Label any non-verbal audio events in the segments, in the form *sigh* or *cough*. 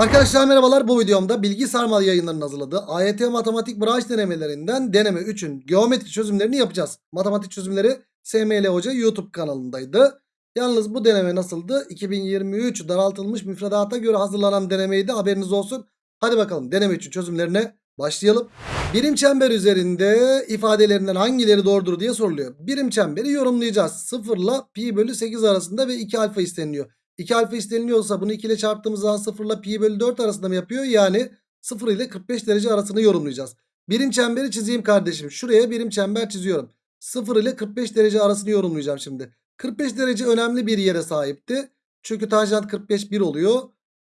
Arkadaşlar merhabalar bu videomda Bilgi Sarmal yayınlarının hazırladığı AYT matematik branş denemelerinden deneme 3'ün geometri çözümlerini yapacağız. Matematik çözümleri SML Hoca YouTube kanalındaydı. Yalnız bu deneme nasıldı? 2023 daraltılmış müfredata göre hazırlanan denemeydi haberiniz olsun. Hadi bakalım deneme 3'ün çözümlerine başlayalım. Birim çember üzerinde ifadelerinden hangileri doğrudur diye soruluyor. Birim çemberi yorumlayacağız. 0 ile pi bölü 8 arasında ve 2 alfa isteniliyor. 2 alfa isteniliyorsa bunu 2 ile çarptığımız zaman 0 ile pi bölü 4 arasında mı yapıyor? Yani 0 ile 45 derece arasını yorumlayacağız. Birim çemberi çizeyim kardeşim. Şuraya birim çember çiziyorum. 0 ile 45 derece arasını yorumlayacağım şimdi. 45 derece önemli bir yere sahipti. Çünkü tanjant 45 1 oluyor.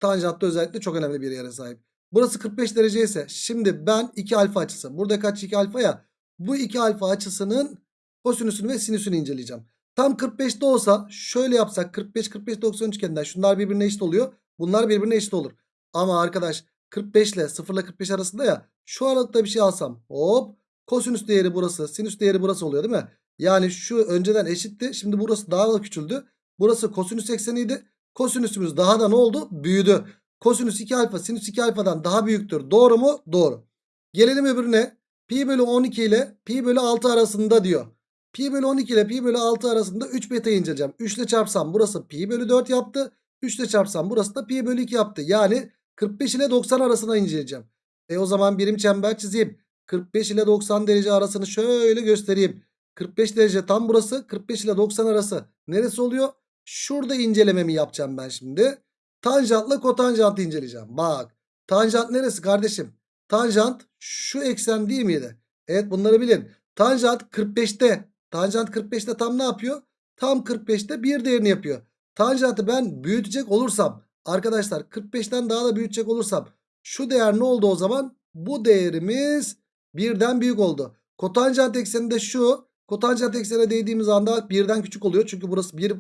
Tanjant özellikle çok önemli bir yere sahip. Burası 45 derece ise şimdi ben 2 alfa açısı. Burada kaç 2 alfa ya? Bu 2 alfa açısının kosinüsünü ve sinüsünü inceleyeceğim. Tam 45'te olsa şöyle yapsak 45 45 90 üçgeninden şunlar birbirine eşit oluyor. Bunlar birbirine eşit olur. Ama arkadaş 45 ile 0 ile 45 arasında ya şu aralıkta bir şey alsam hop kosinüs değeri burası sinüs değeri burası oluyor değil mi? Yani şu önceden eşitti. Şimdi burası daha da küçüldü. Burası kosinüs ekseniydi. Kosinüsümüz daha da ne oldu? Büyüdü. Kosinüs 2 alfa sinüs 2 alfadan daha büyüktür. Doğru mu? Doğru. Gelelim öbürüne. Pi bölü 12 ile pi bölü 6 arasında diyor. Pi bölü 12 ile pi bölü 6 arasında 3 beta inceleyeceğim. 3 ile çarpsam burası pi bölü 4 yaptı. 3 ile çarpsam burası da pi bölü 2 yaptı. Yani 45 ile 90 arasına inceleyeceğim. E o zaman birim çember çizeyim. 45 ile 90 derece arasını şöyle göstereyim. 45 derece tam burası. 45 ile 90 arası neresi oluyor? Şurada incelememi yapacağım ben şimdi. Tanjantla kotanjantı inceleyeceğim. Bak. Tanjant neresi kardeşim? Tanjant şu eksen değil miydi? Evet bunları bilin. Tanjant 45'te. Tanjant 45'te tam ne yapıyor? Tam 45'te bir değerini yapıyor. Tanjantı ben büyütecek olursam arkadaşlar 45'ten daha da büyütecek olursam şu değer ne oldu o zaman? Bu değerimiz birden büyük oldu. Kotanjant ekseninde şu. Kotanjant eksene değdiğimiz anda birden küçük oluyor. Çünkü burası bir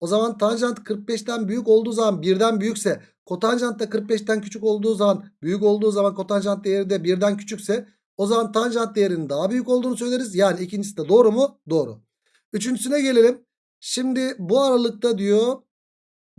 o zaman tanjant 45'ten büyük olduğu zaman birden büyükse kotanjant da 45'ten küçük olduğu zaman büyük olduğu zaman kotanjant değeri de birden küçükse o zaman tanjant değerinin daha büyük olduğunu söyleriz. Yani ikincisi de doğru mu? Doğru. Üçüncüsüne gelelim. Şimdi bu aralıkta diyor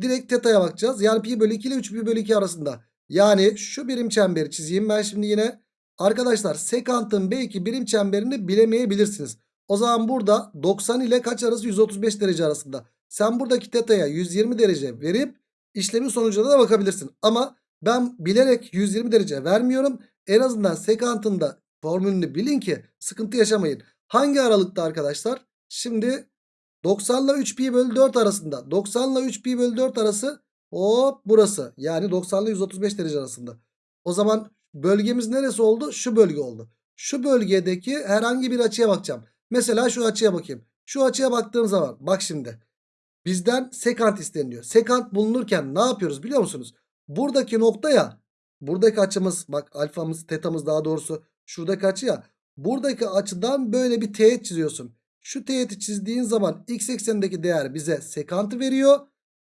direkt teta'ya bakacağız. Yani pi bölü 2 ile 3 pi bölü 2 arasında. Yani şu birim çemberi çizeyim ben şimdi yine. Arkadaşlar sekantın belki birim çemberini bilemeyebilirsiniz. O zaman burada 90 ile kaç arası 135 derece arasında. Sen buradaki teta'ya 120 derece verip işlemin sonucuna da bakabilirsin. Ama ben bilerek 120 derece vermiyorum. En azından sekantın da formülünü bilin ki sıkıntı yaşamayın. Hangi aralıkta arkadaşlar? Şimdi 90 ile 3 pi bölü 4 arasında. 90 ile 3 pi bölü 4 arası hop burası. Yani 90 ile 135 derece arasında. O zaman bölgemiz neresi oldu? Şu bölge oldu. Şu bölgedeki herhangi bir açıya bakacağım. Mesela şu açıya bakayım. Şu açıya baktığım zaman bak şimdi. Bizden sekant isteniliyor. Sekant bulunurken ne yapıyoruz biliyor musunuz? Buradaki nokta ya. Buradaki açımız bak alfamız tetamız daha doğrusu şuradaki açı ya. Buradaki açıdan böyle bir teğet çiziyorsun. Şu teğeti çizdiğin zaman x eksenindeki değer bize sekantı veriyor.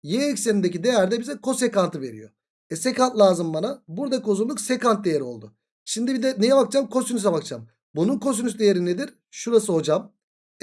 Y eksenindeki değer de bize kosekantı veriyor. E sekant lazım bana. Buradaki uzunluk sekant değeri oldu. Şimdi bir de neye bakacağım? Kosinüse bakacağım. Bunun kosinüs değeri nedir? Şurası hocam.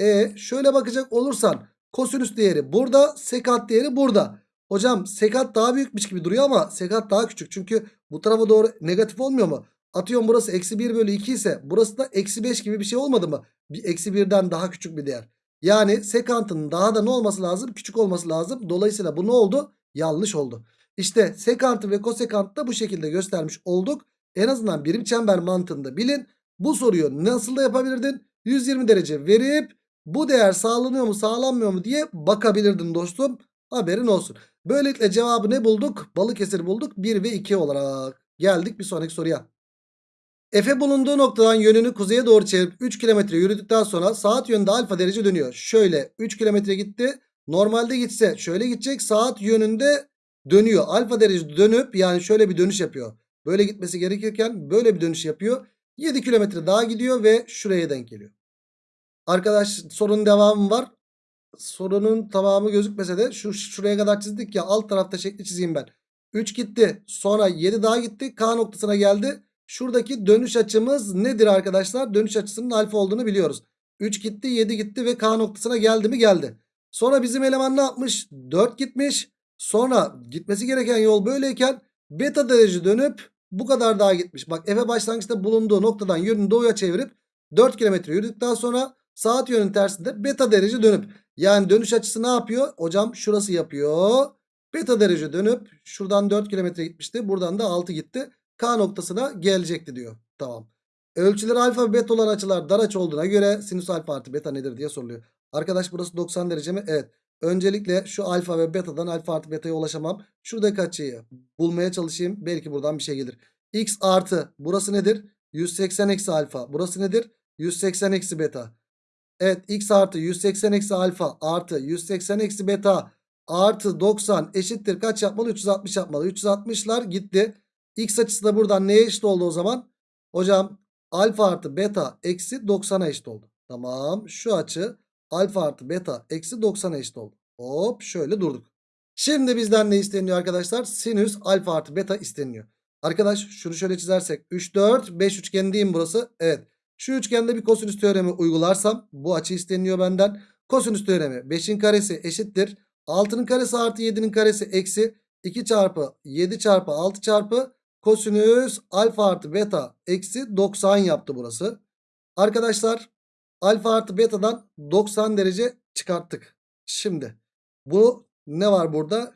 E şöyle bakacak olursan kosinüs değeri burada, sekant değeri burada. Hocam sekant daha büyükmüş gibi duruyor ama sekant daha küçük. Çünkü bu tarafa doğru negatif olmuyor mu? Atıyorum burası eksi 1 bölü 2 ise burası da eksi 5 gibi bir şey olmadı mı? Bir eksi 1'den daha küçük bir değer. Yani sekantın daha da ne olması lazım? Küçük olması lazım. Dolayısıyla bu ne oldu? Yanlış oldu. İşte sekantı ve kosekantı da bu şekilde göstermiş olduk. En azından birim çember mantığında bilin. Bu soruyu nasıl da yapabilirdin? 120 derece verip bu değer sağlanıyor mu sağlanmıyor mu diye bakabilirdin dostum. Haberin olsun. Böylelikle cevabı ne bulduk? Balıkesir bulduk 1 ve 2 olarak. Geldik bir sonraki soruya. Efe bulunduğu noktadan yönünü kuzeye doğru çevirip 3 kilometre yürüdükten sonra saat yönünde alfa derece dönüyor. Şöyle 3 kilometre gitti. Normalde gitse şöyle gidecek saat yönünde dönüyor. Alfa derece dönüp yani şöyle bir dönüş yapıyor. Böyle gitmesi gerekirken böyle bir dönüş yapıyor. 7 kilometre daha gidiyor ve şuraya denk geliyor. Arkadaş sorunun devamı var. Sorunun tamamı gözükmese de şu şuraya kadar çizdik ya alt tarafta şekli çizeyim ben. 3 gitti. Sonra 7 daha gitti. K noktasına geldi. Şuradaki dönüş açımız nedir arkadaşlar? Dönüş açısının alfa olduğunu biliyoruz. 3 gitti 7 gitti ve K noktasına geldi mi? Geldi. Sonra bizim eleman ne yapmış? 4 gitmiş. Sonra gitmesi gereken yol böyleyken Beta derece dönüp bu kadar daha gitmiş. Bak Efe başlangıçta bulunduğu noktadan yönünü doğuya çevirip 4 kilometre yürüdükten sonra saat yönünün tersinde beta derece dönüp yani dönüş açısı ne yapıyor? Hocam şurası yapıyor. Beta derece dönüp şuradan 4 kilometre gitmişti. Buradan da 6 gitti. K noktasına gelecekti diyor. Tamam. Ölçüleri alfa ve beta olan açılar dar açı olduğuna göre sinüs alfa artı beta nedir diye soruluyor. Arkadaş burası 90 derece mi? Evet. Öncelikle şu alfa ve betadan alfa artı beta'ya ulaşamam. Şuradaki açıyı bulmaya çalışayım. Belki buradan bir şey gelir. X artı burası nedir? 180 eksi alfa. Burası nedir? 180 eksi beta. Evet x artı 180 eksi alfa artı 180 eksi beta artı 90 eşittir. Kaç yapmalı? 360 yapmalı. 360'lar gitti. X açısı da buradan neye eşit oldu o zaman? Hocam alfa artı beta eksi 90'a eşit oldu. Tamam şu açı alfa artı beta eksi 90'a eşit oldu. Hop şöyle durduk. Şimdi bizden ne isteniyor arkadaşlar? Sinüs alfa artı beta isteniyor. Arkadaş şunu şöyle çizersek 3 4 5 üçgen değil mi burası? Evet. Şu üçgende bir kosinüs teoremi uygularsam bu açı isteniyor benden. Kosinüs teoremi 5'in karesi eşittir. 6'nın karesi artı 7'nin karesi eksi 2 çarpı 7 çarpı 6 çarpı kosinüs alfa artı beta eksi 90 yaptı burası. Arkadaşlar alfa artı beta'dan 90 derece çıkarttık. Şimdi bu ne var burada?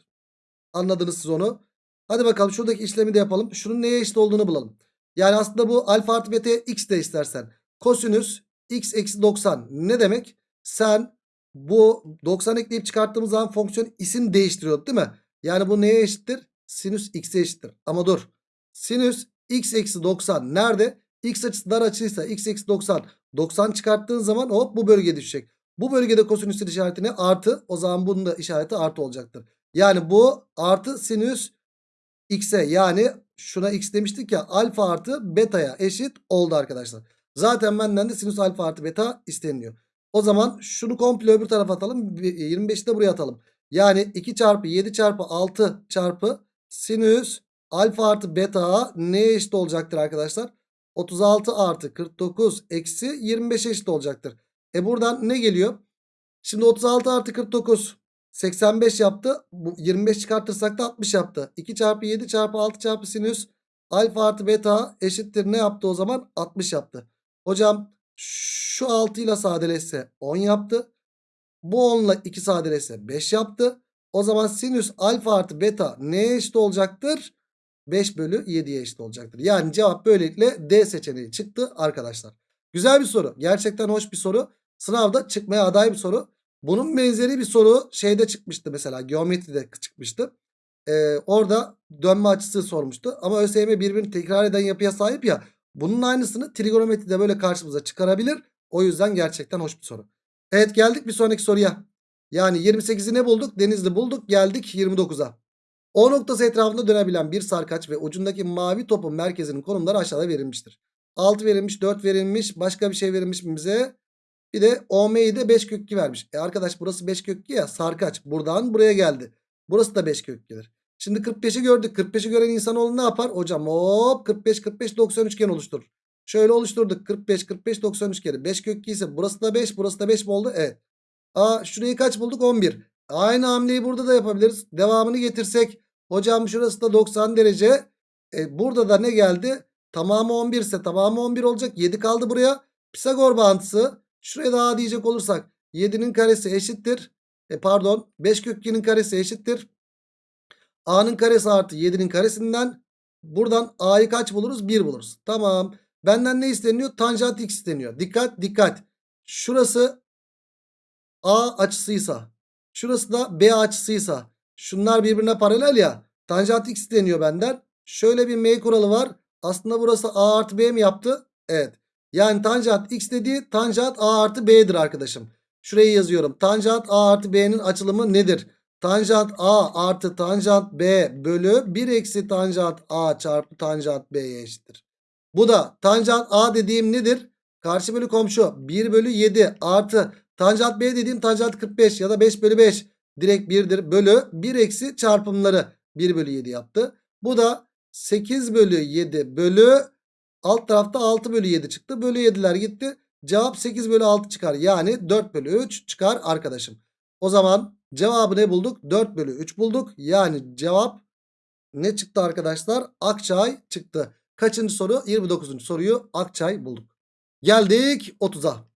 Anladınız siz onu. Hadi bakalım şuradaki işlemi de yapalım. Şunun neye eşit olduğunu bulalım. Yani aslında bu alfa artı beta'ya x de istersen. Kosinüs x eksi 90 ne demek? Sen bu 90 ekleyip çıkarttığımız zaman fonksiyon isim değiştiriyor değil mi? Yani bu neye eşittir? Sinüs x'e eşittir. Ama dur. Sinüs x eksi 90 nerede? X açısı dar açıysa x eksi 90. 90 çıkarttığın zaman hop bu bölgeye düşecek. Bu bölgede kosinüsün işareti ne? Artı. O zaman bunun da işareti artı olacaktır. Yani bu artı sinüs x'e yani şuna x demiştik ya alfa artı beta'ya eşit oldu arkadaşlar. Zaten benden de sinüs alfa artı beta isteniyor. O zaman şunu komple öbür tarafa atalım. 25'i de buraya atalım. Yani 2 çarpı 7 çarpı 6 çarpı sinüs alfa artı beta neye eşit olacaktır arkadaşlar? 36 artı 49 eksi 25 eşit olacaktır. E buradan ne geliyor? Şimdi 36 artı 49 85 yaptı. Bu 25 çıkartırsak da 60 yaptı. 2 çarpı 7 çarpı 6 çarpı sinüs alfa artı beta eşittir ne yaptı o zaman? 60 yaptı. Hocam şu 6 ile sadeleşse 10 yaptı. Bu 10 ile 2 sadeleşse 5 yaptı. O zaman sinüs alfa artı beta neye eşit olacaktır? 5 bölü 7'ye eşit olacaktır. Yani cevap böylelikle D seçeneği çıktı arkadaşlar. Güzel bir soru. Gerçekten hoş bir soru. Sınavda çıkmaya aday bir soru. Bunun benzeri bir soru şeyde çıkmıştı mesela geometride çıkmıştı. Ee, orada dönme açısı sormuştu. Ama ÖSYM birbirini tekrar eden yapıya sahip ya. Bunun aynısını trigonometride böyle karşımıza çıkarabilir. O yüzden gerçekten hoş bir soru. Evet geldik bir sonraki soruya. Yani 28'i ne bulduk? Denizli bulduk. Geldik 29'a. O noktası etrafında dönebilen bir sarkaç ve ucundaki mavi topun merkezinin konumları aşağıda verilmiştir. 6 verilmiş, 4 verilmiş, başka bir şey verilmiş mi bize? Bir de OM'yi de 5 kök 2 vermiş. E arkadaş burası 5 kök 2 ya sarkaç. Buradan buraya geldi. Burası da 5 kök 2'dir. Şimdi 45'i gördük. 45'i gören insanoğlu ne yapar? Hocam hop 45 45 90 üçgen oluşturur. Şöyle oluşturduk. 45 45 90 üçgeni. 5 kök 2 ise burası da 5 burası da 5 mi oldu? Evet. Aa şurayı kaç bulduk? 11. Aynı hamleyi burada da yapabiliriz. Devamını getirsek. Hocam şurası da 90 derece. E, burada da ne geldi? Tamamı 11 ise tamamı 11 olacak. 7 kaldı buraya. Pisagor bağıntısı. Şuraya daha diyecek olursak 7'nin karesi eşittir. E pardon 5 kök 2'nin karesi eşittir. A'nın karesi artı 7'nin karesinden buradan A'yı kaç buluruz? 1 buluruz. Tamam. Benden ne isteniyor? Tanjant x isteniyor. Dikkat dikkat. Şurası A açısıysa şurası da B açısıysa şunlar birbirine paralel ya. Tanjant x isteniyor benden. Şöyle bir M kuralı var. Aslında burası A artı B mi yaptı? Evet. Yani tanjant x dediği tanjant a artı b'dir arkadaşım. Şurayı yazıyorum. Tanjant a artı b'nin açılımı nedir? Tanjant a artı tanjant b bölü 1 eksi tanjant a çarpı tanjant b'ye eşittir. Bu da tanjant a dediğim nedir? Karşı bölü komşu 1 bölü 7 artı tanjant b dediğim tanjant 45 ya da 5 bölü 5 direkt 1'dir. Bölü 1 eksi çarpımları 1 bölü 7 yaptı. Bu da 8 bölü 7 bölü Alt tarafta 6 bölü 7 çıktı. Bölü 7'ler gitti. Cevap 8 bölü 6 çıkar. Yani 4 bölü 3 çıkar arkadaşım. O zaman cevabı ne bulduk? 4 bölü 3 bulduk. Yani cevap ne çıktı arkadaşlar? Akçay çıktı. Kaçıncı soru? 29. soruyu Akçay bulduk. Geldik 30'a.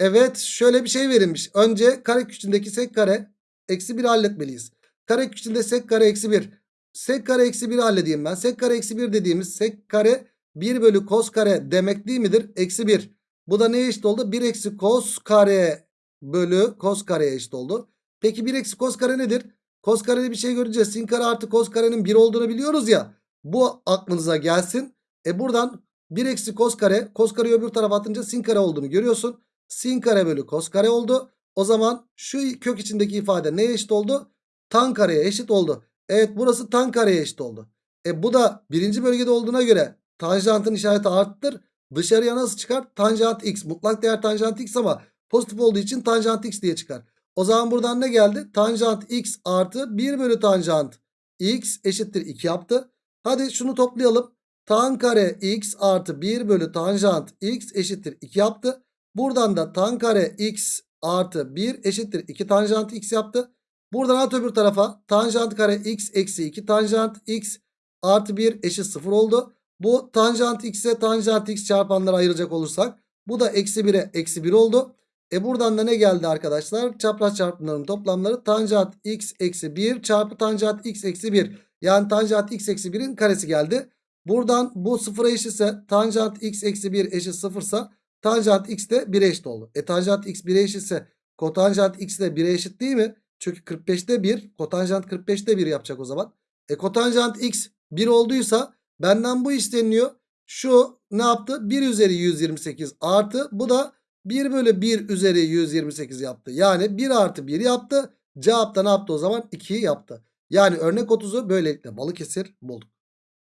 Evet şöyle bir şey verilmiş. Önce kare küçüğündeki sek kare eksi 1 halletmeliyiz. Kare küçüğünde sek kare eksi 1. Sek kare eksi 1 halledeyim ben. Sek kare eksi 1 dediğimiz sek kare 1 bölü kos kare demek değil midir? Eksi 1. Bu da neye eşit oldu? 1 eksi kos kare bölü kos kareye eşit oldu. Peki 1 eksi kos kare nedir? Kos kareli bir şey göreceğiz. Sin kare artı kos karenin 1 olduğunu biliyoruz ya. Bu aklınıza gelsin. E buradan 1 eksi kos kare. Kos kareyi öbür tarafa atınca sin kare olduğunu görüyorsun. Sin kare bölü kos kare oldu. O zaman şu kök içindeki ifade neye eşit oldu? Tan kareye eşit oldu. Evet burası tan kareye eşit oldu. E bu da birinci bölgede olduğuna göre tanjantın işareti arttır. Dışarıya nasıl çıkar? Tanjant x. Mutlak değer tanjant x ama pozitif olduğu için tanjant x diye çıkar. O zaman buradan ne geldi? Tanjant x artı 1 bölü tanjant x eşittir 2 yaptı. Hadi şunu toplayalım. Tan kare x artı 1 bölü tanjant x eşittir 2 yaptı. Buradan da tan kare x artı 1 eşittir 2 tanjant x yaptı. Buradan at öbür tarafa tanjant kare x eksi 2 tanjant x artı 1 eşit 0 oldu. Bu tanjant x'e tanjant x çarpanları ayıracak olursak bu da eksi 1'e eksi 1 oldu. E buradan da ne geldi arkadaşlar? Çapraz çarpımların toplamları tanjant x eksi 1 çarpı tanjant x eksi 1. Yani tanjant x eksi 1'in karesi geldi. Buradan bu sıfıra eşitse tanjant x eksi 1 eşit sıfırsa tanjant x de 1'e eşit oldu. E tanjant x 1'e eşitse kotanjant x de 1'e eşit değil mi? Çünkü 45'te 1 kotanjant 45'te 1 yapacak o zaman. E kotanjant x 1 olduysa benden bu isteniyor. Şu ne yaptı? 1 üzeri 128 artı bu da 1 bölü 1 üzeri 128 yaptı. Yani 1 artı 1 yaptı. Cevap da ne yaptı o zaman? 2'yi yaptı. Yani örnek 30'u böylelikle Balıkesir bulduk.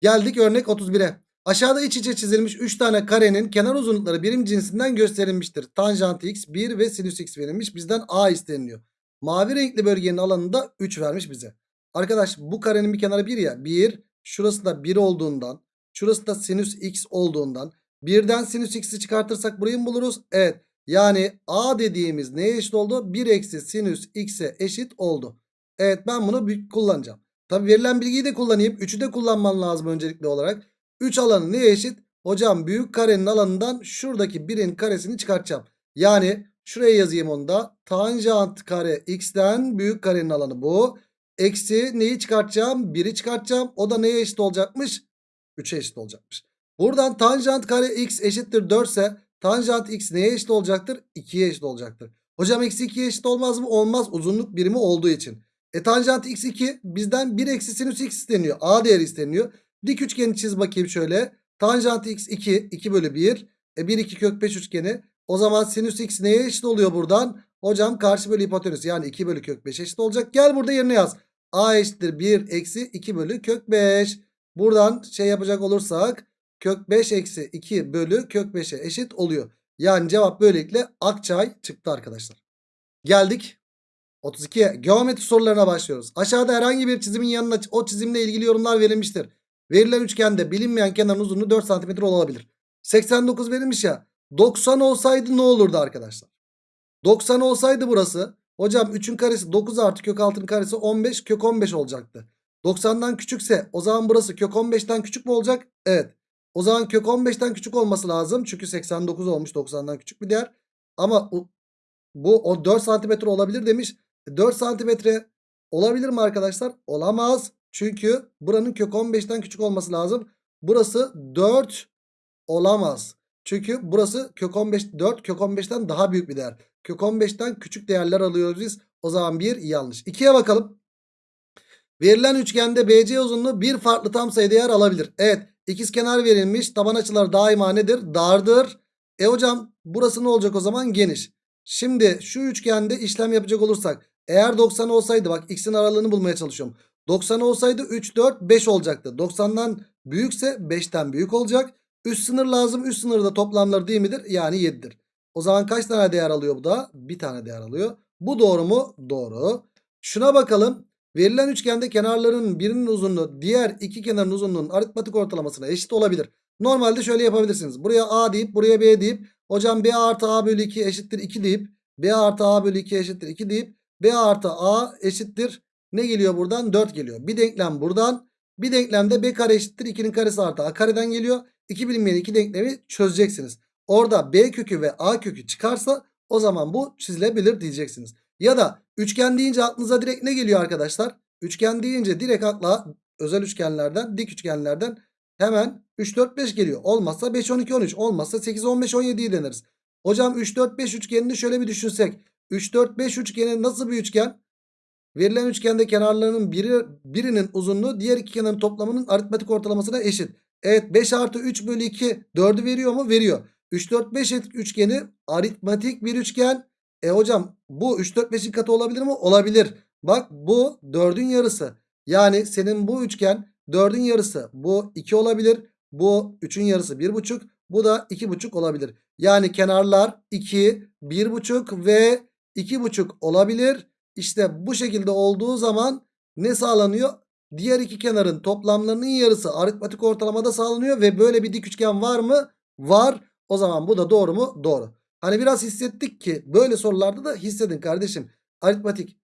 Geldik örnek 31'e. Aşağıda iç içe çizilmiş 3 tane karenin kenar uzunlukları birim cinsinden gösterilmiştir. Tanjant x 1 ve sinüs x verilmiş. Bizden a isteniliyor. Mavi renkli bölgenin alanında 3 vermiş bize. Arkadaş bu karenin bir kenarı 1 ya. 1 şurası da 1 olduğundan şurası da sinüs x olduğundan Birden sinüs x'i çıkartırsak burayı mı buluruz? Evet. Yani a dediğimiz neye eşit oldu? 1 eksi sinüs x'e eşit oldu. Evet ben bunu kullanacağım. Tabi verilen bilgiyi de kullanayım. 3'ü de kullanman lazım öncelikli olarak. 3 alanı neye eşit? Hocam büyük karenin alanından şuradaki 1'in karesini çıkartacağım. Yani şuraya yazayım onu da. Tanjant kare x'ten büyük karenin alanı bu. Eksi neyi çıkartacağım? 1'i çıkartacağım. O da neye eşit olacakmış? 3'e eşit olacakmış. Buradan tanjant kare x eşittir 4 ise tanjant x neye eşit olacaktır? 2'ye eşit olacaktır. Hocam eksi 2'ye eşit olmaz mı? Olmaz uzunluk birimi olduğu için. E tanjant x 2 bizden 1 eksi sinüs x isteniyor. A değeri isteniyor. Dik üçgeni çiz bakayım şöyle. Tanjant x 2 2 bölü 1. E 1 2 kök 5 üçgeni. O zaman sinüs x neye eşit oluyor buradan? Hocam karşı bölü hipotenüs yani 2 bölü kök 5 eşit olacak. Gel burada yerine yaz. A eşittir 1 eksi 2 bölü kök 5. Buradan şey yapacak olursak kök 5 eksi 2 bölü kök 5'e eşit oluyor. Yani cevap böylelikle Akçay çıktı arkadaşlar. Geldik 32'ye geometri sorularına başlıyoruz. Aşağıda herhangi bir çizimin yanına o çizimle ilgili yorumlar verilmiştir. Verilen üçgende bilinmeyen kenarın uzunluğu 4 cm olabilir. 89 verilmiş ya. 90 olsaydı ne olurdu arkadaşlar? 90 olsaydı burası. Hocam 3'ün karesi 9 artı kök 6'nın karesi 15 kök 15 olacaktı. 90'dan küçükse o zaman burası kök 15'ten küçük mü olacak? Evet. O zaman kök 15'ten küçük olması lazım. Çünkü 89 olmuş 90'dan küçük bir değer. Ama bu o 4 santimetre olabilir demiş. 4 e, santimetre olabilir mi arkadaşlar? Olamaz. Çünkü buranın kök 15'ten küçük olması lazım. Burası 4 olamaz. Çünkü burası kök 15 4 kök 15'ten daha büyük bir değer. Kök 15'ten küçük değerler alıyoruz biz. O zaman bir yanlış. 2'ye bakalım. Verilen üçgende BC uzunluğu bir farklı tam sayı değer alabilir. Evet. İkizkenar verilmiş. Taban açıları daima nedir? Dardır. E hocam burası ne olacak o zaman? Geniş. Şimdi şu üçgende işlem yapacak olursak. Eğer 90 olsaydı bak x'in aralığını bulmaya çalışıyorum. 90 olsaydı 3, 4, 5 olacaktı. 90'dan büyükse 5'ten büyük olacak. Üst sınır lazım. Üst sınırda toplamları değil midir? Yani 7'dir. O zaman kaç tane değer alıyor bu da? Bir tane değer alıyor. Bu doğru mu? Doğru. Şuna bakalım. Verilen üçgende kenarların birinin uzunluğu diğer iki kenarın uzunluğunun aritmatik ortalamasına eşit olabilir. Normalde şöyle yapabilirsiniz. Buraya A deyip buraya B deyip hocam B artı A bölü 2 eşittir 2 deyip B artı A bölü 2 eşittir 2 deyip B artı A eşittir ne geliyor buradan? 4 geliyor. Bir denklem buradan Bir denklemde b kare eşittir 2'nin karesi artı a kareden geliyor. İki bilinmeyen iki denklemi çözeceksiniz. Orada b kökü ve a kökü çıkarsa o zaman bu çizilebilir diyeceksiniz. Ya da üçgen deyince aklınıza direkt ne geliyor arkadaşlar? Üçgen deyince direkt akla özel üçgenlerden, dik üçgenlerden hemen 3, 4, 5 geliyor. Olmazsa 5, 12, 13. Olmazsa 8, 15, 17'yi deneriz. Hocam 3, 4, 5 üçgenini şöyle bir düşünsek. 3, 4, 5 üçgeni nasıl bir üçgen? Verilen üçgende kenarlarının biri, birinin uzunluğu diğer iki kenarın toplamının aritmetik ortalamasına eşit. Evet 5 artı 3 bölü 2 4'ü veriyor mu? Veriyor. 3, 4, 5 üçgeni aritmetik bir üçgen. E hocam bu 3, 4, 5'in katı olabilir mi? Olabilir. Bak bu 4'ün yarısı. Yani senin bu üçgen 4'ün yarısı. Bu 2 olabilir. Bu 3'ün yarısı 1,5. Bu da 2,5 olabilir. Yani kenarlar 2, 1,5 ve 2,5 olabilir. İşte bu şekilde olduğu zaman ne sağlanıyor? Diğer iki kenarın toplamlarının yarısı aritmetik ortalamada sağlanıyor ve böyle bir dik üçgen var mı? Var. O zaman bu da doğru mu? Doğru. Hani biraz hissettik ki böyle sorularda da hissedin kardeşim. Aritmetik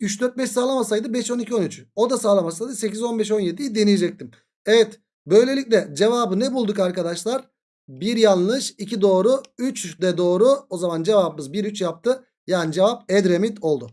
3 4 5 sağlamasaydı 5 12 13. O da sağlamasaydı 8 15 17'yi deneyecektim. Evet. Böylelikle cevabı ne bulduk arkadaşlar? 1 yanlış, 2 doğru, 3 de doğru. O zaman cevabımız 1 3 yaptı. Yani cevap Edremit oldu.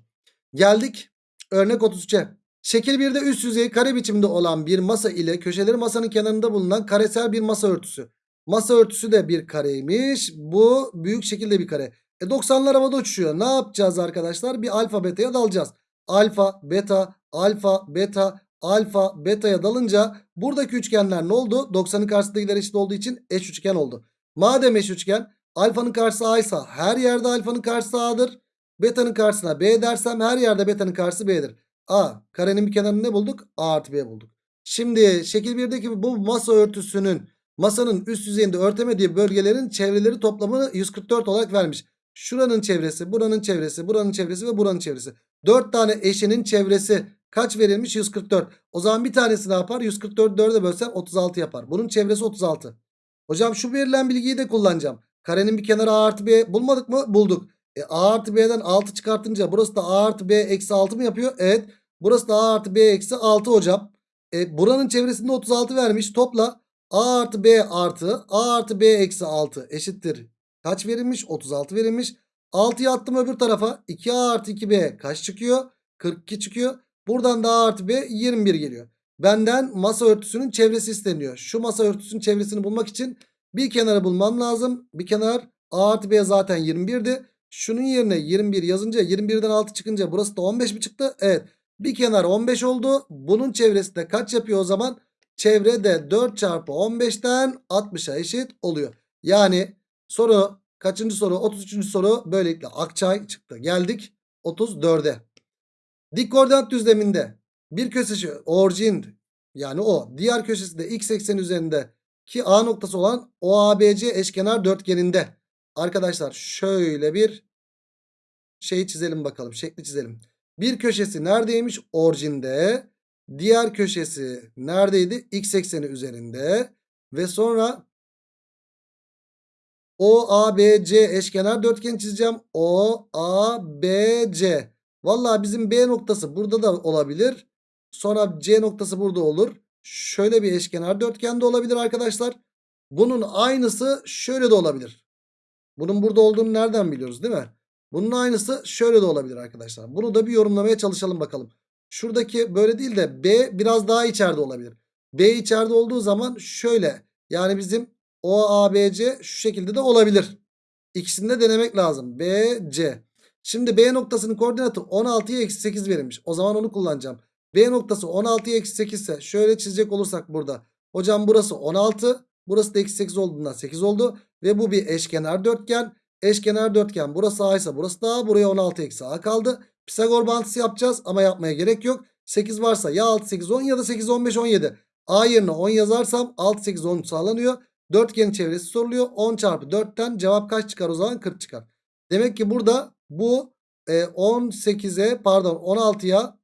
Geldik örnek 33'e. Şekil 1'de üst yüzeyi kare biçimde olan bir masa ile köşeleri masanın kenarında bulunan karesel bir masa örtüsü. Masa örtüsü de bir kareymiş. Bu büyük şekilde bir kare. E 90'lar havada uçuşuyor. Ne yapacağız arkadaşlar? Bir alfa beta'ya dalacağız. Alfa, beta, alfa, beta, alfa, beta'ya dalınca buradaki üçgenler ne oldu? 90'ın karşısındakiler eşit olduğu için eş üçgen oldu. Madem eş üçgen alfanın karşısı a ise her yerde alfanın karşısı a'dır. Beta'nın karşısına b dersem her yerde beta'nın karşısı b'dir. A karenin bir kenarını ne bulduk? A artı b bulduk. Şimdi şekil 1'deki bu masa örtüsünün masanın üst yüzeyinde örtemediği bölgelerin çevreleri toplamını 144 olarak vermiş. Şuranın çevresi, buranın çevresi, buranın çevresi ve buranın çevresi. 4 tane eşinin çevresi kaç verilmiş? 144. O zaman bir tanesi ne yapar? 144 4'e bölsem 36 yapar. Bunun çevresi 36. Hocam şu verilen bilgiyi de kullanacağım. Karenin bir kenarı a artı b bulmadık mı? Bulduk. E, a artı b'den 6 çıkartınca burası da a artı b eksi 6 mı yapıyor? Evet. Burası da a artı b eksi 6 hocam. E, buranın çevresinde 36 vermiş. Topla a artı b artı a artı b eksi 6 eşittir. Kaç verilmiş? 36 verilmiş. 6'yı attım öbür tarafa. 2a artı 2b kaç çıkıyor? 42 çıkıyor. Buradan da a artı b 21 geliyor. Benden masa örtüsünün çevresi isteniyor. Şu masa örtüsünün çevresini bulmak için bir kenarı bulmam lazım. Bir kenar a artı b zaten 21'di. Şunun yerine 21 yazınca 21'den 6 çıkınca burası da 15 mi çıktı? Evet. Bir kenar 15 oldu. Bunun çevresi de kaç yapıyor o zaman? Çevrede 4 çarpı 15'ten 60'a eşit oluyor. Yani soru kaçıncı soru? 33. soru böylelikle Akçay çıktı. Geldik 34'e. Dik koordinat düzleminde bir köşesi orijin yani o diğer köşesi de x eksen üzerinde ki A noktası olan OABC eşkenar dörtgeninde arkadaşlar şöyle bir şey çizelim bakalım şekli çizelim. Bir köşesi neredeymiş? Orijinde. Diğer köşesi neredeydi? X ekseni üzerinde. Ve sonra OABC eşkenar dörtgen çizeceğim. OABC. Vallahi bizim B noktası burada da olabilir. Sonra C noktası burada olur. Şöyle bir eşkenar dörtgen de olabilir arkadaşlar. Bunun aynısı şöyle de olabilir. Bunun burada olduğunu nereden biliyoruz değil mi? Bunun aynısı şöyle de olabilir arkadaşlar. Bunu da bir yorumlamaya çalışalım bakalım. Şuradaki böyle değil de B biraz daha içeride olabilir. B içeride olduğu zaman şöyle. Yani bizim OABC şu şekilde de olabilir. İkisini de denemek lazım. BC. Şimdi B noktasının koordinatı 16'ya eksi 8 verilmiş. O zaman onu kullanacağım. B noktası 16'ya eksi 8 ise şöyle çizecek olursak burada. Hocam burası 16. Burası da eksi 8 olduğundan 8 oldu. Ve bu bir eşkenar dörtgen. Eşkenar dörtgen burası A ise burası da A. Buraya 16 eksi A kaldı. Pisagor bağıntısı yapacağız ama yapmaya gerek yok. 8 varsa ya 6 8 10 ya da 8 15 17. A yerine 10 yazarsam 6 8 10 sağlanıyor. Dörtgenin çevresi soruluyor. 10 çarpı 4'ten cevap kaç çıkar o zaman? 40 çıkar. Demek ki burada bu e, 18'e pardon 16'ya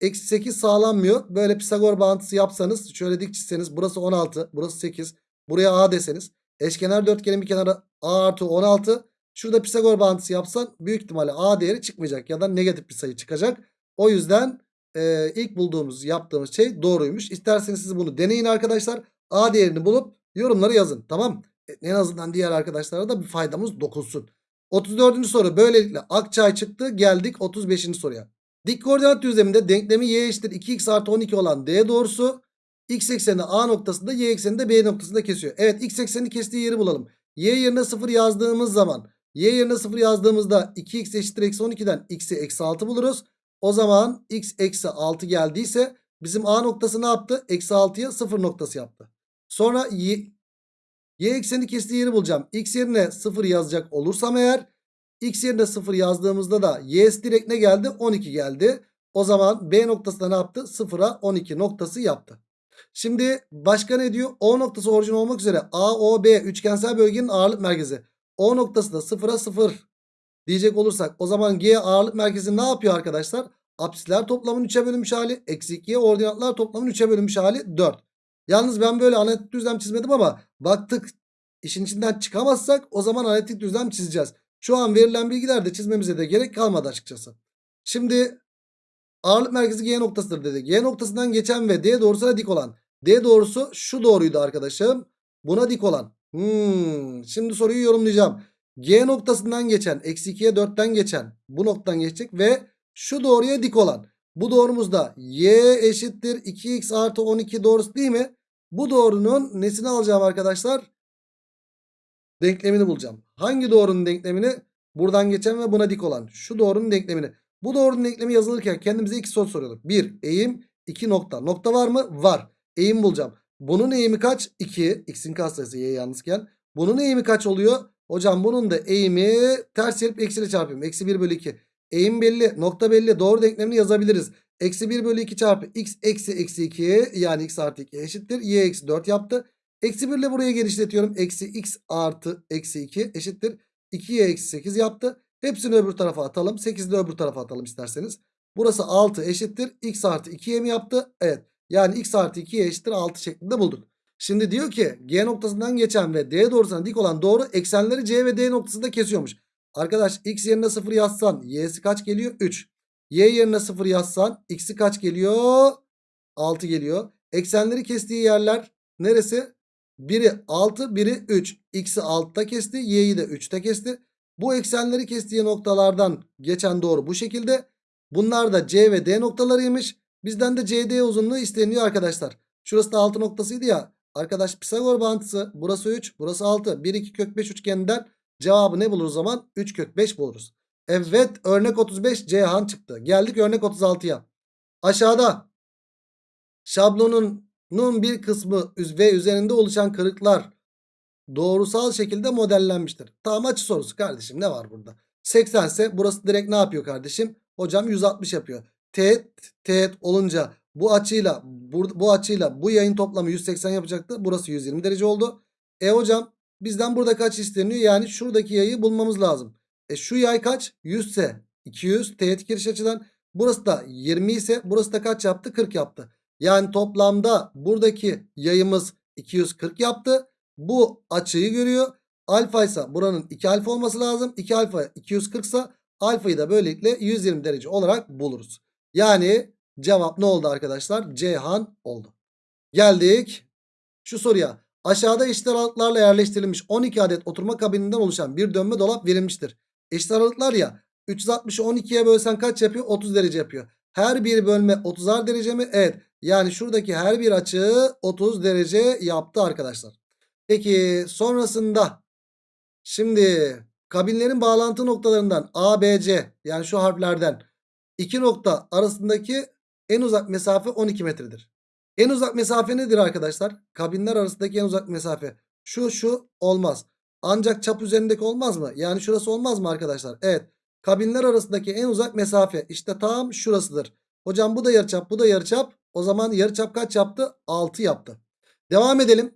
eksi 8 sağlanmıyor. Böyle Pisagor bağıntısı yapsanız şöyle dik çizseniz burası 16 burası 8 buraya A deseniz. Eşkenar dörtgenin bir kenarı A artı 16. Şurada Pisagor bağıntısı yapsan büyük ihtimalle A değeri çıkmayacak ya da negatif bir sayı çıkacak. O yüzden e, ilk bulduğumuz yaptığımız şey doğruymuş. İsterseniz siz bunu deneyin arkadaşlar. A değerini bulup yorumları yazın. Tamam. E, en azından diğer arkadaşlara da bir faydamız dokunsun. 34. soru böylelikle Akçay çıktı. Geldik 35. soruya. Dik koordinat düzleminde denklemi y eşittir 2x artı 12 olan D doğrusu x eksenini A noktasında y eksenini de B noktasında kesiyor. Evet x eksenini kestiği yeri bulalım. Y yerine 0 yazdığımız zaman y yerine 0 yazdığımızda 2x eşittir eksi 12'den x'i eksi 6 buluruz. O zaman x eksi 6 geldiyse bizim A noktası ne yaptı? Eksi 6'ya 0 noktası yaptı. Sonra y, y ekseni kestiği yeri bulacağım. X yerine 0 yazacak olursam eğer x yerine 0 yazdığımızda da y'si direkt ne geldi? 12 geldi. O zaman B noktası da ne yaptı? 0'a 12 noktası yaptı. Şimdi başka ne diyor? O noktası orijin olmak üzere AOB üçgensel bölgenin ağırlık merkezi. O noktası da 0'a 0 diyecek olursak o zaman G ağırlık merkezi ne yapıyor arkadaşlar? Apsisler toplamının 3'e bölünmüş hali eksi 2'ye ordinatlar toplamının 3'e bölünmüş hali 4. Yalnız ben böyle analitik düzlem çizmedim ama baktık işin içinden çıkamazsak o zaman analitik düzlem çizeceğiz. Şu an verilen bilgilerde çizmemize de gerek kalmadı açıkçası. Şimdi ağırlık merkezi G noktasıdır dedi. G noktasından geçen ve D doğrusuna dik olan. D doğrusu şu doğruydu arkadaşım. Buna dik olan. Hmm, şimdi soruyu yorumlayacağım. G noktasından geçen eksi 2'ye 4'ten geçen bu noktadan geçecek ve şu doğruya dik olan. Bu doğrumuz da y eşittir 2x artı 12 doğrusu değil mi? Bu doğrunun nesini alacağım arkadaşlar? Denklemini bulacağım. Hangi doğrunun denklemini? Buradan geçen ve buna dik olan. Şu doğrunun denklemini. Bu doğrunun denklemi yazılırken kendimize iki soru soruyorduk. Bir eğim, iki nokta. Nokta var mı? Var. Eğim bulacağım. Bunun eğimi kaç? 2. X'in katsayısı y yalnızken. Bunun eğimi kaç oluyor? Hocam bunun da eğimi ters çevirip eksiyle çarpayım. Eksi 1 bölü 2. Eğim belli. Nokta belli. Doğru denklemini yazabiliriz. Eksi 1 bölü 2 çarpı x eksi eksi 2 yani x artı 2 eşittir. y eksi 4 yaptı. Eksi 1 ile buraya genişletiyorum. Eksi x artı eksi 2 eşittir. 2y eksi 8 yaptı. Hepsini öbür tarafa atalım. 8'i de öbür tarafa atalım isterseniz. Burası 6 eşittir. x artı 2y mi yaptı? Evet. Yani x artı 2y eşittir 6 şeklinde bulduk. Şimdi diyor ki G noktasından geçen ve D doğrusuna dik olan doğru eksenleri C ve D noktasında kesiyormuş. Arkadaş x yerine 0 yazsan y'si kaç geliyor? 3. Y yerine 0 yazsan x'i kaç geliyor? 6 geliyor. Eksenleri kestiği yerler neresi? Biri 6 biri 3. X'i 6'da kesti y'yi de 3'te kesti. Bu eksenleri kestiği noktalardan geçen doğru bu şekilde. Bunlar da C ve D noktalarıymış. Bizden de CD uzunluğu isteniyor arkadaşlar. Şurası da 6 noktasıydı ya. Arkadaş Pisagor bağıntısı burası 3 burası 6. 1 2 kök 5 üçgeninden cevabı ne buluruz zaman? 3 kök 5 buluruz. Evet örnek 35 Ceyhan çıktı. Geldik örnek 36'ya. Aşağıda şablonun bir kısmı ve üzerinde oluşan kırıklar doğrusal şekilde modellenmiştir. Tamam açı sorusu kardeşim ne var burada? 80 ise burası direkt ne yapıyor kardeşim? Hocam 160 yapıyor. Teğet teğet olunca bu açıyla bu, bu açıyla bu yayın toplamı 180 yapacaktı. Burası 120 derece oldu. E hocam bizden burada kaç isteniyor? Yani şuradaki yayı bulmamız lazım. E şu yay kaç? 100 ise 200 teğet giriş açıdan. Burası da 20 ise burası da kaç yaptı? 40 yaptı. Yani toplamda buradaki yayımız 240 yaptı. Bu açıyı görüyor. Alfa ise buranın 2 alfa olması lazım. 2 alfa 240 ise alfayı da böylelikle 120 derece olarak buluruz. Yani cevap ne oldu arkadaşlar? Ceyhan oldu. Geldik şu soruya. Aşağıda eşit aralıklarla yerleştirilmiş 12 adet oturma kabininden oluşan bir dönme dolap verilmiştir. Eşit aralıklar ya 360'ı 12'ye bölsen kaç yapıyor? 30 derece yapıyor. Her bir bölme 30'ar derece mi? Evet. Yani şuradaki her bir açı 30 derece yaptı arkadaşlar. Peki sonrasında şimdi kabinlerin bağlantı noktalarından A, B, C yani şu harflerden iki nokta arasındaki en uzak mesafe 12 metredir. En uzak mesafe nedir arkadaşlar? Kabinler arasındaki en uzak mesafe. Şu şu olmaz. Ancak çap üzerindeki olmaz mı? Yani şurası olmaz mı arkadaşlar? Evet. Kabinler arasındaki en uzak mesafe işte tam şurasıdır. Hocam bu da yarıçap bu da yarıçap. O zaman yarıçap kaç yaptı? 6 yaptı. Devam edelim.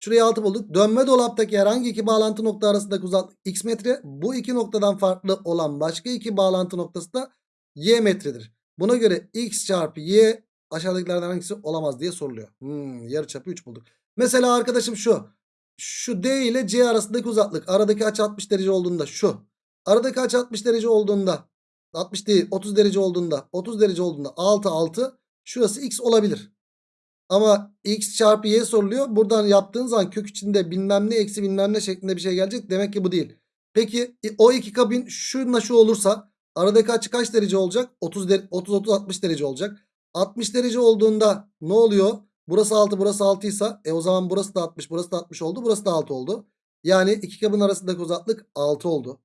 Şuraya 6 bulduk. Dönme dolaptaki herhangi iki bağlantı nokta arasındaki uzaklık x metre. Bu iki noktadan farklı olan başka iki bağlantı noktası da y metredir. Buna göre x çarpı y aşağıdakilerden hangisi olamaz diye soruluyor. Hmm, yarıçapı 3 bulduk. Mesela arkadaşım şu. Şu D ile C arasındaki uzaklık. Aradaki açı 60 derece olduğunda şu. Aradaki açı 60 derece olduğunda 60 değil 30 derece olduğunda 30 derece olduğunda 6 6 şurası x olabilir. Ama x çarpı y soruluyor. Buradan yaptığın zaman kök içinde bilmem ne eksi bilmem ne şeklinde bir şey gelecek. Demek ki bu değil. Peki e, o iki kabin şunla şu olursa aradaki açı kaç derece olacak? 30 30 30 60 derece olacak. 60 derece olduğunda ne oluyor? Burası 6 burası 6 ise e o zaman burası da 60 burası da 60 oldu burası da 6 oldu. Yani iki kabın arasındaki uzaklık 6 oldu.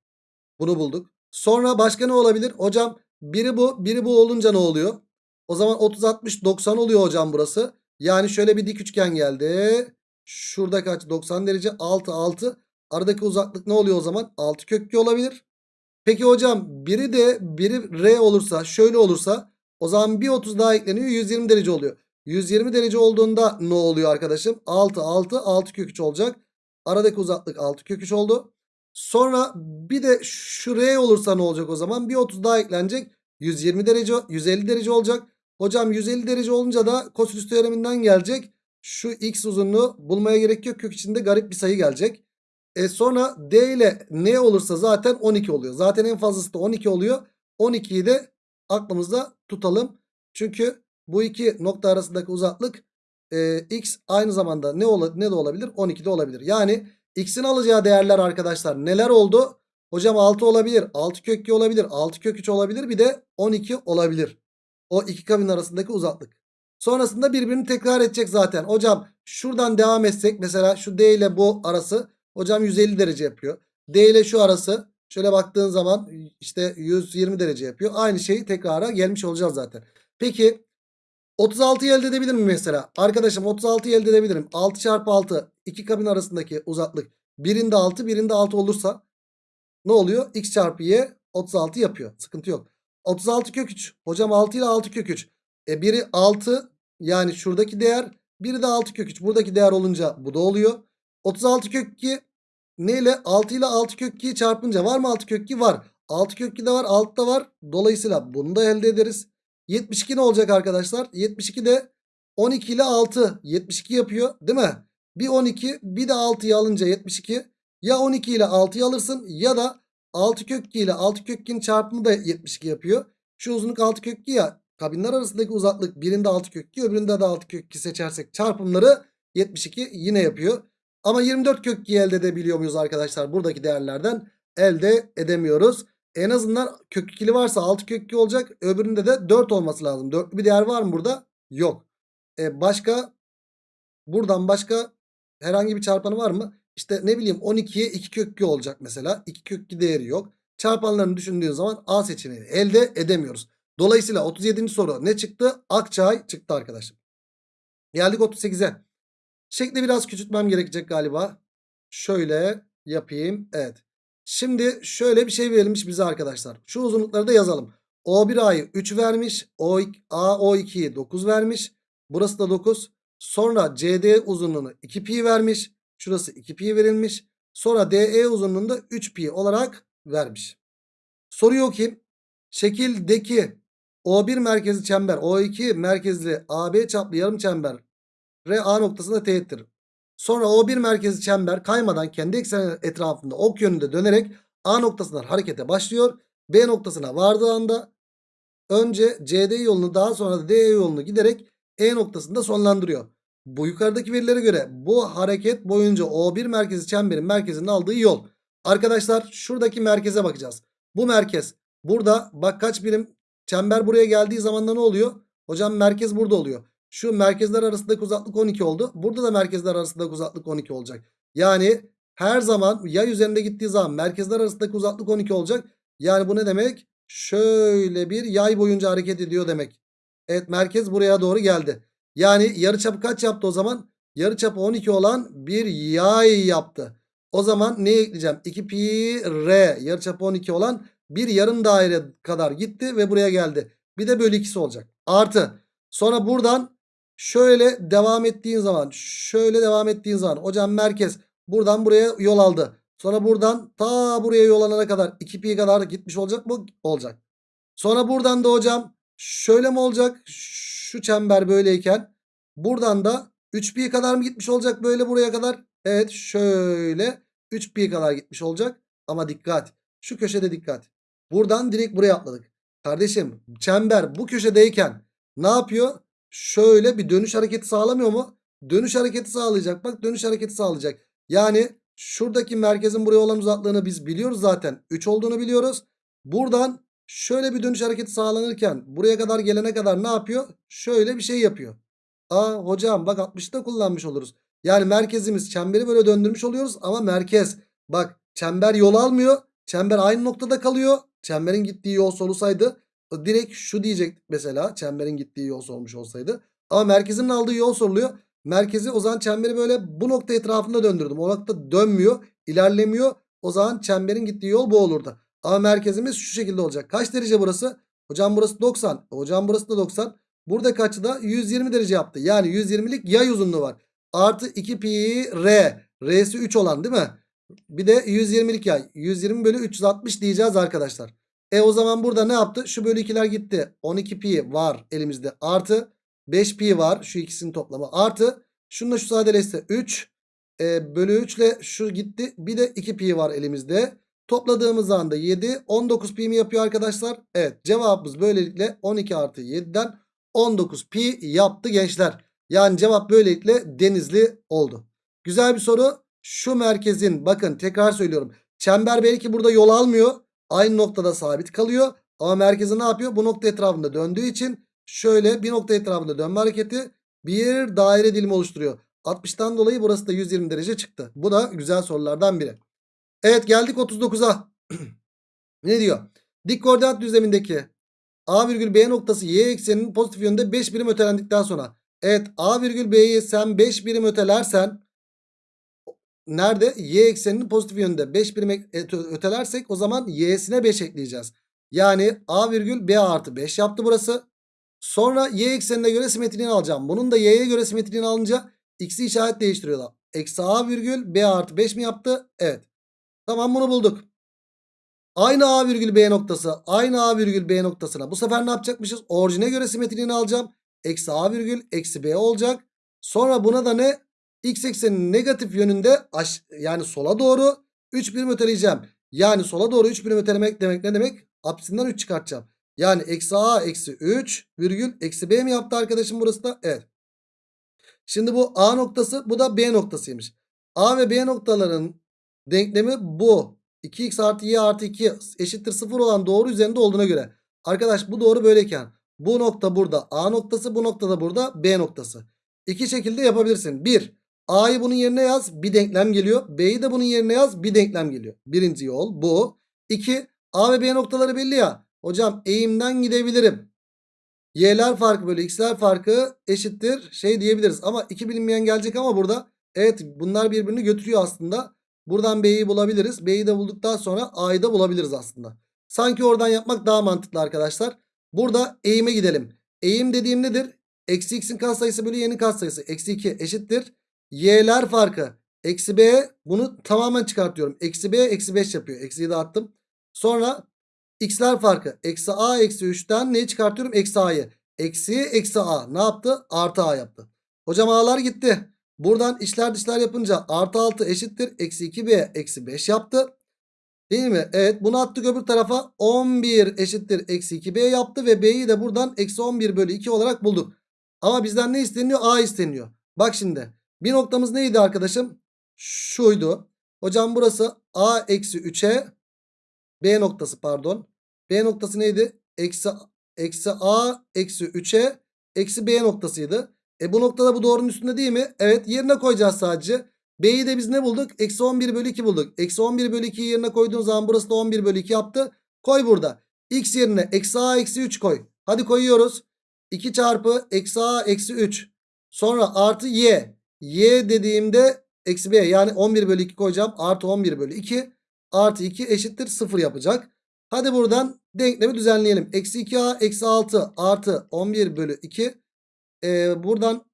Bunu bulduk. Sonra başka ne olabilir? Hocam biri bu biri bu olunca ne oluyor? O zaman 30 60 90 oluyor hocam burası. Yani şöyle bir dik üçgen geldi. Şuradaki açı 90 derece 6 6. Aradaki uzaklık ne oluyor o zaman? 6 kök 2 olabilir. Peki hocam biri de biri R olursa şöyle olursa o zaman bir 30 daha ekleniyor 120 derece oluyor. 120 derece olduğunda ne oluyor arkadaşım? 6 6 6 kök 3 olacak. Aradaki uzaklık 6 kök 3 oldu. Sonra bir de şu R olursa ne olacak o zaman? Bir 30 daha eklenecek. 120 derece 150 derece olacak. Hocam 150 derece olunca da kosinüs teoreminden gelecek. Şu x uzunluğu bulmaya gerek yok. Kök içinde garip bir sayı gelecek. E sonra D ile N olursa zaten 12 oluyor. Zaten en fazlası da 12 oluyor. 12'yi de aklımızda tutalım. Çünkü bu iki nokta arasındaki uzaklık e, x aynı zamanda ne, ola, ne de olabilir? 12 de olabilir. Yani x'in alacağı değerler arkadaşlar neler oldu? Hocam 6 olabilir. 6 kök 2 olabilir. 6 kök 3 olabilir. Bir de 12 olabilir. O iki kabin arasındaki uzaklık. Sonrasında birbirini tekrar edecek zaten. Hocam şuradan devam etsek mesela şu D ile bu arası hocam 150 derece yapıyor. D ile şu arası şöyle baktığın zaman işte 120 derece yapıyor. Aynı şeyi tekrara gelmiş olacağız zaten. Peki 36'yı elde edebilir miyim mesela? Arkadaşım 36'yı elde edebilirim. 6 çarpı 6 iki kabin arasındaki uzaklık. Birinde 6 birinde 6 olursa ne oluyor? X çarpı Y 36 yapıyor. Sıkıntı yok. 36 kök 3. Hocam 6 ile 6 kök 3. E biri 6 yani şuradaki değer. Biri de 6 kök 3. Buradaki değer olunca bu da oluyor. 36 kök 2 ne ile? 6 ile 6 kök 2'yi çarpınca var mı 6 kök 2? Var. 6 kök 2 de var 6 da var. Dolayısıyla bunu da elde ederiz. 72 ne olacak arkadaşlar? 72 de 12 ile 6 72 yapıyor değil mi? Bir 12 bir de 6'yı alınca 72. Ya 12 ile 6'yı alırsın ya da 6 kök 2 ile 6 kök 2'nin çarpımı da 72 yapıyor. Şu uzunluk 6 kök 2 ya. Kabinler arasındaki uzaklık birinde 6 kök 2 öbüründe de 6 kök 2 seçersek çarpımları 72 yine yapıyor. Ama 24 kök 2 elde edebiliyor muyuz arkadaşlar? Buradaki değerlerden elde edemiyoruz. En azından kök 2'li varsa 6 kök 2 olacak. Öbüründe de 4 olması lazım. 4'lü bir değer var mı burada? Yok. E başka buradan başka herhangi bir çarpanı var mı? İşte ne bileyim 12'ye 2 kök 2 olacak mesela. 2 kök 2 değeri yok. Çarpanlarını düşündüğün zaman A seçeneğini elde edemiyoruz. Dolayısıyla 37. soru ne çıktı? Akçay çıktı arkadaşlar. Geldik 38'e. Şekli biraz küçültmem gerekecek galiba. Şöyle yapayım. Evet. Şimdi şöyle bir şey verilmiş bize arkadaşlar. Şu uzunlukları da yazalım. O1A'yı 3 vermiş. O, A O2'yi 9 vermiş. Burası da 9. Sonra CD uzunluğunu 2 pi vermiş. Şurası 2 pi verilmiş. Sonra DE uzunluğunda 3 pi olarak vermiş. Soruyu okuyayım. Şekildeki O1 merkezli çember O2 merkezli AB çaplı yarım çember RA noktasında teğettir. Sonra O1 merkezli çember kaymadan kendi ekseni etrafında ok yönünde dönerek A noktasından harekete başlıyor. B noktasına vardığı anda önce CD yolunu daha sonra da DE yolunu giderek E noktasında sonlandırıyor. Bu yukarıdaki verilere göre bu hareket boyunca O1 merkezi çemberin merkezinin aldığı yol. Arkadaşlar şuradaki merkeze bakacağız. Bu merkez burada bak kaç birim çember buraya geldiği zaman da ne oluyor? Hocam merkez burada oluyor. Şu merkezler arasındaki uzaklık 12 oldu. Burada da merkezler arasındaki uzaklık 12 olacak. Yani her zaman yay üzerinde gittiği zaman merkezler arasındaki uzaklık 12 olacak. Yani bu ne demek? Şöyle bir yay boyunca hareket ediyor demek. Evet merkez buraya doğru geldi. Yani yarıçapı kaç yaptı o zaman? Yarıçapı 12 olan bir yay yaptı. O zaman ne ekleyeceğim? 2 pi r yarıçapı 12 olan bir yarım daire kadar gitti ve buraya geldi. Bir de bölü 2'si olacak. Artı. Sonra buradan şöyle devam ettiğin zaman şöyle devam ettiğin zaman hocam merkez buradan buraya yol aldı. Sonra buradan ta buraya yol alana kadar 2 pi kadar gitmiş olacak mı? Olacak. Sonra buradan da hocam şöyle mi olacak? Şu çember böyleyken buradan da 3 pi kadar mı gitmiş olacak böyle buraya kadar? Evet şöyle 3 pi kadar gitmiş olacak. Ama dikkat şu köşede dikkat. Buradan direkt buraya atladık. Kardeşim çember bu köşedeyken ne yapıyor? Şöyle bir dönüş hareketi sağlamıyor mu? Dönüş hareketi sağlayacak. Bak dönüş hareketi sağlayacak. Yani şuradaki merkezin buraya olan uzaklığını biz biliyoruz zaten. 3 olduğunu biliyoruz. Buradan şöyle bir dönüş hareketi sağlanırken buraya kadar gelene kadar ne yapıyor? Şöyle bir şey yapıyor. Aa hocam bak 60'ı da kullanmış oluruz. Yani merkezimiz çemberi böyle döndürmüş oluyoruz ama merkez bak çember yol almıyor. Çember aynı noktada kalıyor. Çemberin gittiği yol solusaydı direkt şu diyecektik mesela çemberin gittiği yol sormuş olsaydı. Ama merkezin aldığı yol soruluyor. Merkezi o zaman çemberi böyle bu nokta etrafında döndürdüm. O nokta dönmüyor, ilerlemiyor. O zaman çemberin gittiği yol bu olurdu. Ama merkezimiz şu şekilde olacak. Kaç derece burası? Hocam burası 90. Hocam burası da 90. Burada kaçı da 120 derece yaptı. Yani 120'lik yay uzunluğu var. Artı 2 pi r. R'si 3 olan değil mi? Bir de 120'lik yay. 120 bölü 360 diyeceğiz arkadaşlar. E o zaman burada ne yaptı? Şu bölü 2'ler gitti. 12 pi var elimizde. Artı 5 pi var. Şu ikisinin toplamı. Artı şununla şu sadeleşse 3. E, bölü 3 ile şu gitti. Bir de 2 pi var elimizde. Topladığımız anda 7. 19 pi mi yapıyor arkadaşlar? Evet cevabımız böylelikle 12 artı 7'den 19 pi yaptı gençler. Yani cevap böylelikle denizli oldu. Güzel bir soru. Şu merkezin bakın tekrar söylüyorum. Çember belki burada yol almıyor. Aynı noktada sabit kalıyor. Ama merkezi ne yapıyor? Bu nokta etrafında döndüğü için şöyle bir nokta etrafında dönme hareketi bir daire dilimi oluşturuyor. 60'tan dolayı burası da 120 derece çıktı. Bu da güzel sorulardan biri. Evet geldik 39'a. *clears throat* ne diyor? Dik koordinat düzlemindeki A virgül B noktası y ekseninin pozitif yönünde 5 birim ötelendikten sonra. Evet A virgül B'yi sen 5 birim ötelersen nerede? Y ekseninin pozitif yönünde 5 birim öte- ötelersek o zaman y'sine 5 ekleyeceğiz. Yani A virgül B artı 5 yaptı burası. Sonra y eksenine göre simetriğini alacağım. Bunun da y'ye göre simetriğini alınca x'i işaret değiştiriyorlar. Eksi A virgül B artı 5 mi yaptı? Evet. Tamam bunu bulduk. Aynı A virgül B noktası. Aynı A virgül B noktasına. Bu sefer ne yapacakmışız? Orijine göre simetriğini alacağım. Eksi A virgül eksi B olacak. Sonra buna da ne? X eksenin negatif yönünde yani sola doğru 3 birim öteleyeceğim. Yani sola doğru 3 birim ötelemek demek ne demek? Apsisinden 3 çıkartacağım. Yani eksi A eksi 3 virgül eksi B mi yaptı arkadaşım burası da? Evet. Şimdi bu A noktası bu da B noktasıymış. A ve B noktaların denklemi bu. 2x artı y artı 2 eşittir 0 olan doğru üzerinde olduğuna göre. Arkadaş bu doğru böyleyken bu nokta burada A noktası bu nokta da burada B noktası. İki şekilde yapabilirsin. 1. A'yı bunun yerine yaz bir denklem geliyor. B'yi de bunun yerine yaz bir denklem geliyor. Birinci yol bu. 2. A ve B noktaları belli ya. Hocam eğimden gidebilirim. Y'ler farkı bölü x'ler farkı eşittir şey diyebiliriz. Ama iki bilinmeyen gelecek ama burada evet bunlar birbirini götürüyor aslında. Buradan B'yi bulabiliriz. B'yi de bulduktan sonra A'yı da bulabiliriz aslında. Sanki oradan yapmak daha mantıklı arkadaşlar. Burada eğime gidelim. Eğim dediğim nedir? Eksi x'in katsayısı bölü y'nin katsayısı. Eksi 2 eşittir. Y'ler farkı. Eksi B bunu tamamen çıkartıyorum. Eksi B eksi 5 yapıyor. Eksiyi de attım. Sonra x'ler farkı. Eksi A eksi 3'ten neyi çıkartıyorum? Eksi A'yı. Eksi eksi A. Ne yaptı? Artı A yaptı. Hocam A'lar gitti. Buradan içler dışlar yapınca artı 6 eşittir. Eksi 2B eksi 5 yaptı. Değil mi? Evet bunu attık öbür tarafa. 11 eşittir. Eksi 2B yaptı. Ve B'yi de buradan eksi 11 bölü 2 olarak bulduk. Ama bizden ne isteniyor? A isteniyor. Bak şimdi. Bir noktamız neydi arkadaşım? Şuydu. Hocam burası A eksi 3'e B noktası pardon. B noktası neydi? Eksi, eksi A eksi 3'e eksi B noktasıydı. E bu noktada bu doğrunun üstünde değil mi? Evet yerine koyacağız sadece. B'yi de biz ne bulduk? Eksi 11 bölü 2 bulduk. Eksi 11 bölü 2'yi yerine koyduğun zaman burası da 11 bölü 2 yaptı. Koy burada. X yerine eksi A eksi 3 koy. Hadi koyuyoruz. 2 çarpı eksi A eksi 3. Sonra artı Y. Y dediğimde eksi B yani 11 bölü 2 koyacağım. Artı 11 bölü 2. Artı 2 eşittir 0 yapacak. Hadi buradan denklemi düzenleyelim. Eksi 2A eksi 6 artı 11 bölü 2. Ee, buradan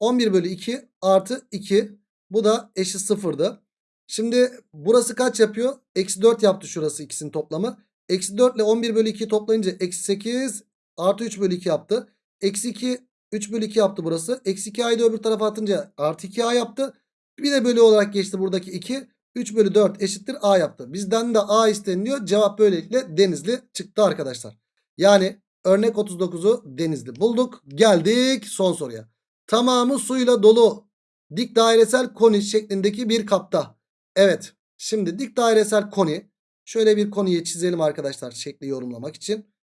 11 bölü 2 artı 2. Bu da eşit sıfırdı. Şimdi burası kaç yapıyor? Eksi 4 yaptı şurası ikisinin toplamı. Eksi 4 ile 11 bölü 2'yi toplayınca eksi 8 artı 3 bölü 2 yaptı. Eksi 2 3 bölü 2 yaptı burası. Eksi 2a'yı da öbür tarafa atınca artı 2a yaptı. Bir de bölü olarak geçti buradaki 2. 3 bölü 4 eşittir a yaptı. Bizden de a isteniliyor. Cevap böylelikle denizli çıktı arkadaşlar. Yani örnek 39'u Denizli bulduk. Geldik son soruya. Tamamı suyla dolu dik dairesel koni şeklindeki bir kapta. Evet. Şimdi dik dairesel koni. Şöyle bir koniyi çizelim arkadaşlar şekli yorumlamak için.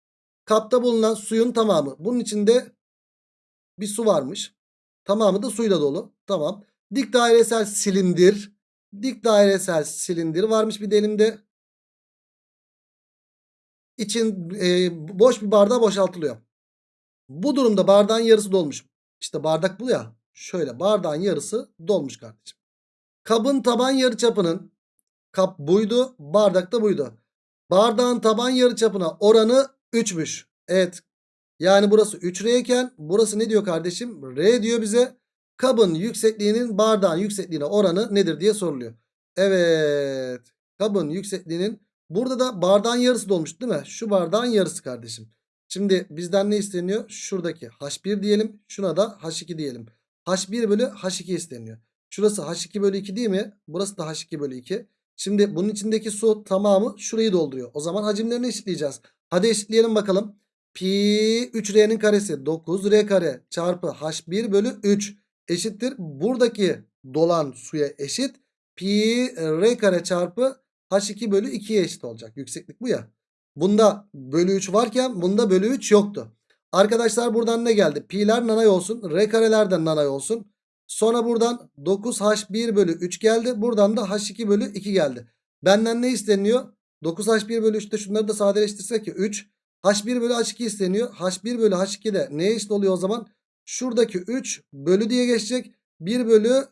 Kapta bulunan suyun tamamı. Bunun içinde bir su varmış. Tamamı da suyla dolu. Tamam. Dik dairesel silindir. Dik dairesel silindir varmış bir de elimde. İçin e, boş bir bardağa boşaltılıyor. Bu durumda bardağın yarısı dolmuş. İşte bardak bu ya. Şöyle bardağın yarısı dolmuş kardeşim. Kabın taban yarıçapının kap buydu, bardak da buydu. Bardağın taban yarıçapına oranı 3'müş. Evet. Yani burası 3R iken burası ne diyor kardeşim? R diyor bize. Kabın yüksekliğinin bardağın yüksekliğine oranı nedir diye soruluyor. Evet. Kabın yüksekliğinin burada da bardağın yarısı dolmuş değil mi? Şu bardağın yarısı kardeşim. Şimdi bizden ne isteniyor? Şuradaki H1 diyelim. Şuna da H2 diyelim. H1 bölü H2 isteniyor. Şurası H2 bölü 2 değil mi? Burası da H2 bölü 2. Şimdi bunun içindeki su tamamı şurayı dolduruyor. O zaman hacimlerini eşitleyeceğiz. Hadi eşitleyelim bakalım. Pi 3R'nin karesi 9R kare çarpı H1 bölü 3 eşittir. Buradaki dolan suya eşit. Pi R kare çarpı H2 bölü 2'ye eşit olacak. Yükseklik bu ya. Bunda bölü 3 varken bunda bölü 3 yoktu. Arkadaşlar buradan ne geldi? Pi'ler nanay olsun. R kareler de nanay olsun. Sonra buradan 9H1 bölü 3 geldi. Buradan da H2 bölü 2 geldi. Benden ne isteniyor? 9H1 bölü 3'te şunları da sadeleştirsek ki 3. H1 bölü H2 isteniyor. H1 bölü H2 de neye eşit oluyor o zaman? Şuradaki 3 bölü diye geçecek. 1 bölü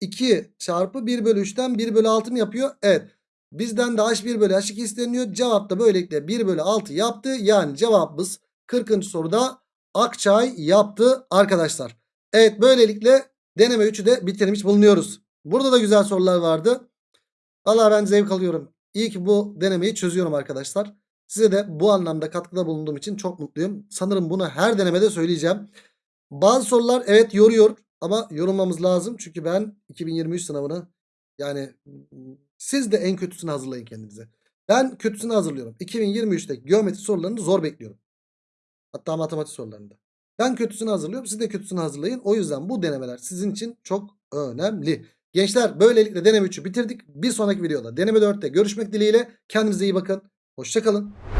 2 çarpı 1 bölü 3'ten 1 bölü 6 mı yapıyor? Evet. Bizden de H1 bölü H2 isteniyor. Cevap da böylelikle 1 bölü 6 yaptı. Yani cevabımız 40. soruda Akçay yaptı arkadaşlar. Evet böylelikle deneme 3'ü de bitirmiş bulunuyoruz. Burada da güzel sorular vardı. Valla ben zevk alıyorum. İyi ki bu denemeyi çözüyorum arkadaşlar. Size de bu anlamda katkıda bulunduğum için çok mutluyum. Sanırım bunu her denemede söyleyeceğim. Bazı sorular evet yoruyor ama yorulmamız lazım. Çünkü ben 2023 sınavını yani siz de en kötüsünü hazırlayın kendinize. Ben kötüsünü hazırlıyorum. 2023'te geometri sorularını zor bekliyorum. Hatta matematik sorularında. Ben kötüsünü hazırlıyorum. Siz de kötüsünü hazırlayın. O yüzden bu denemeler sizin için çok önemli. Gençler böylelikle deneme 3'ü bitirdik. Bir sonraki videoda deneme 4'te görüşmek dileğiyle. Kendinize iyi bakın. Hoşçakalın.